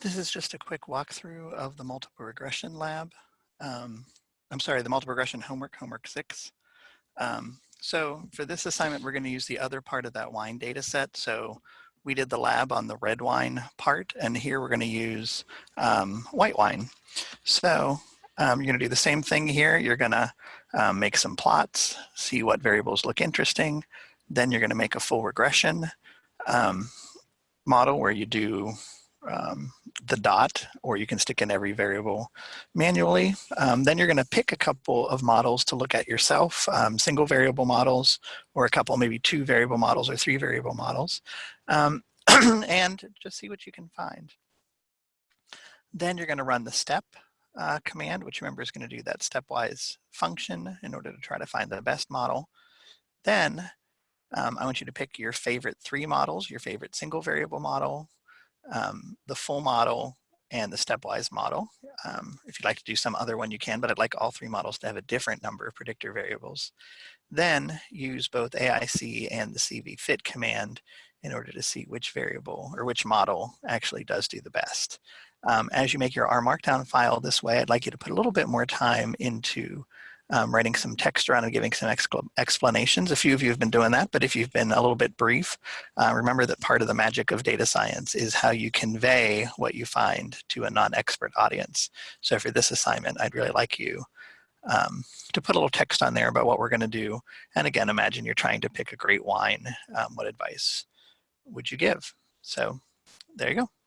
this is just a quick walkthrough of the multiple regression lab. Um, I'm sorry, the multiple regression homework, homework six. Um, so for this assignment, we're going to use the other part of that wine data set. So we did the lab on the red wine part, and here we're going to use um, white wine. So um, you're going to do the same thing here. You're going to um, make some plots, see what variables look interesting. Then you're going to make a full regression um, model where you do um, the dot, or you can stick in every variable manually. Um, then you're going to pick a couple of models to look at yourself, um, single variable models, or a couple, maybe two variable models or three variable models, um, and just see what you can find. Then you're going to run the step uh, command, which remember is going to do that stepwise function in order to try to find the best model. Then um, I want you to pick your favorite three models, your favorite single variable model, um, the full model and the stepwise model. Um, if you'd like to do some other one, you can, but I'd like all three models to have a different number of predictor variables. Then use both AIC and the CV fit command in order to see which variable or which model actually does do the best. Um, as you make your R Markdown file this way, I'd like you to put a little bit more time into um, writing some text around and giving some explanations. A few of you have been doing that, but if you've been a little bit brief, uh, remember that part of the magic of data science is how you convey what you find to a non-expert audience. So for this assignment, I'd really like you um, to put a little text on there about what we're going to do. And again, imagine you're trying to pick a great wine. Um, what advice would you give? So there you go.